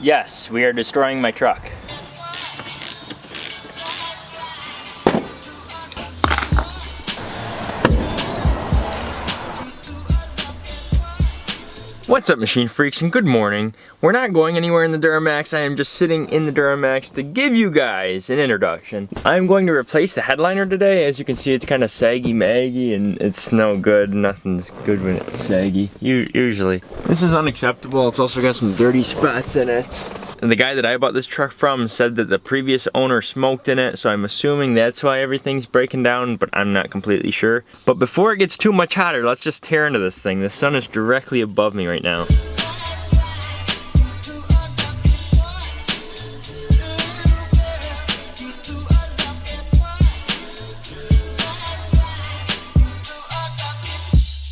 Yes, we are destroying my truck. What's up machine freaks and good morning. We're not going anywhere in the Duramax, I am just sitting in the Duramax to give you guys an introduction. I'm going to replace the headliner today. As you can see it's kind of saggy maggy and it's no good. Nothing's good when it's saggy, usually. This is unacceptable, it's also got some dirty spots in it. The guy that I bought this truck from said that the previous owner smoked in it, so I'm assuming that's why everything's breaking down, but I'm not completely sure. But before it gets too much hotter, let's just tear into this thing. The sun is directly above me right now.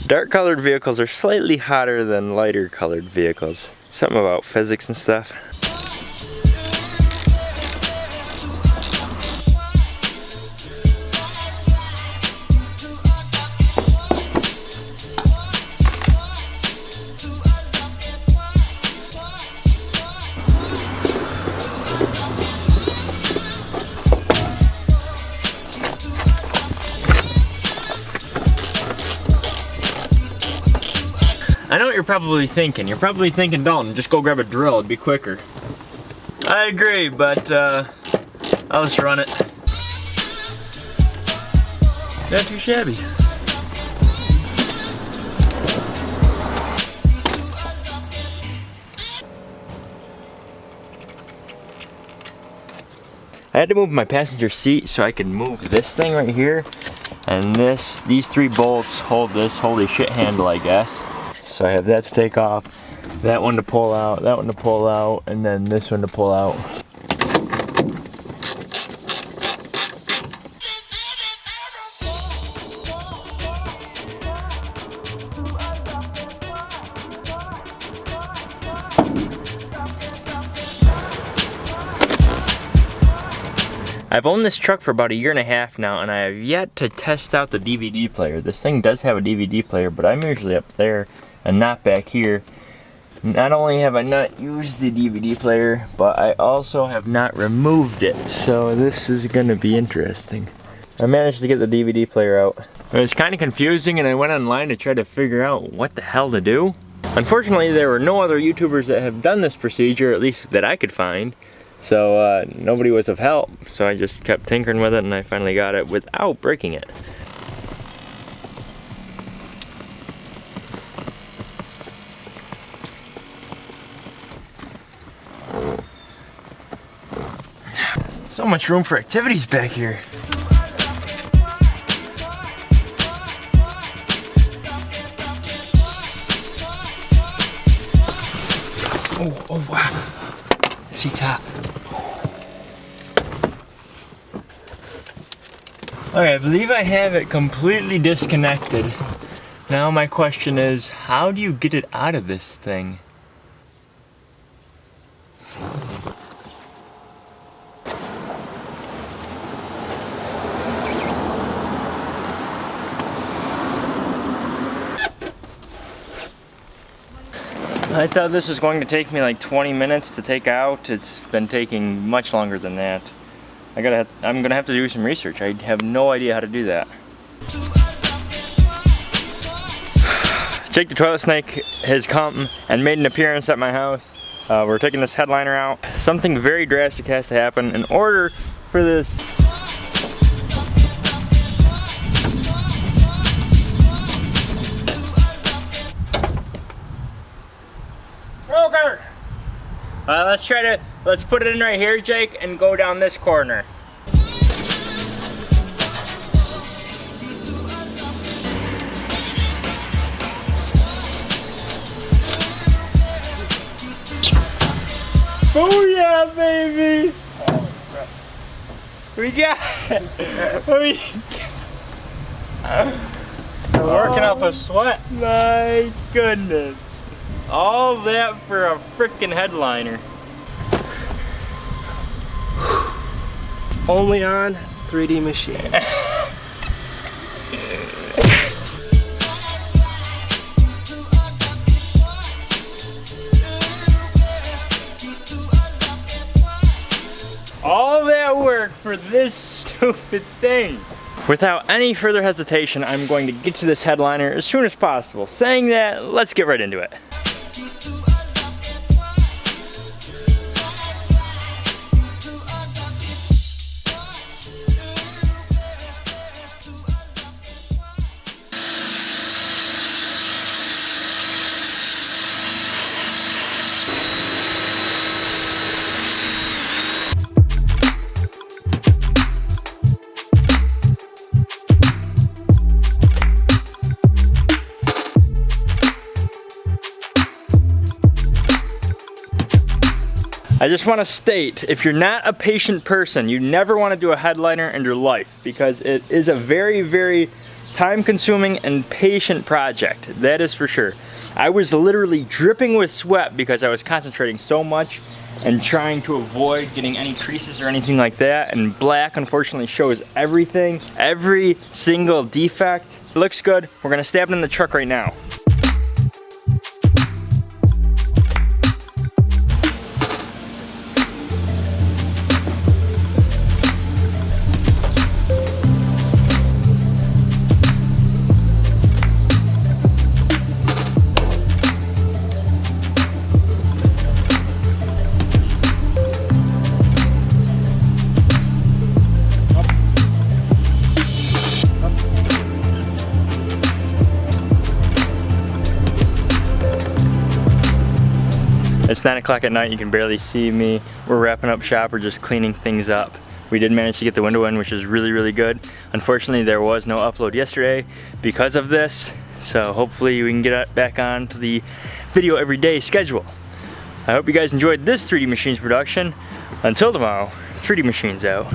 Dark colored vehicles are slightly hotter than lighter colored vehicles. Something about physics and stuff. I know what you're probably thinking. You're probably thinking, Dalton, just go grab a drill, it'd be quicker. I agree, but uh, I'll just run it. Not too shabby. I had to move my passenger seat so I could move this thing right here. And this, these three bolts hold this holy shit handle, I guess. So I have that to take off, that one to pull out, that one to pull out, and then this one to pull out. I've owned this truck for about a year and a half now and I have yet to test out the DVD player. This thing does have a DVD player, but I'm usually up there and not back here. Not only have I not used the DVD player, but I also have not removed it. So this is gonna be interesting. I managed to get the DVD player out. It was kind of confusing and I went online to try to figure out what the hell to do. Unfortunately, there were no other YouTubers that have done this procedure, at least that I could find. So uh, nobody was of help. So I just kept tinkering with it and I finally got it without breaking it. So much room for activities back here. Oh, oh wow. I see top. Okay, I believe I have it completely disconnected. Now my question is, how do you get it out of this thing? I thought this was going to take me like 20 minutes to take out. It's been taking much longer than that. I gotta have, I'm gonna have to do some research. I have no idea how to do that. Jake the Toilet Snake has come and made an appearance at my house. Uh, we're taking this headliner out. Something very drastic has to happen in order for this Uh, let's try to, let's put it in right here, Jake, and go down this corner. Oh yeah, baby! We got it! We got We're working up a sweat. My goodness. All that for a freaking headliner. Only on 3D machines. all that work for this stupid thing. Without any further hesitation, I'm going to get to this headliner as soon as possible. Saying that, let's get right into it. I just want to state, if you're not a patient person, you never want to do a headliner in your life because it is a very, very time consuming and patient project. That is for sure. I was literally dripping with sweat because I was concentrating so much and trying to avoid getting any creases or anything like that. And black unfortunately shows everything, every single defect. It looks good. We're gonna stab it in the truck right now. It's 9 o'clock at night, you can barely see me. We're wrapping up shop, we're just cleaning things up. We did manage to get the window in, which is really, really good. Unfortunately, there was no upload yesterday because of this, so hopefully we can get back on to the video every day schedule. I hope you guys enjoyed this 3D Machines production. Until tomorrow, 3D Machines out.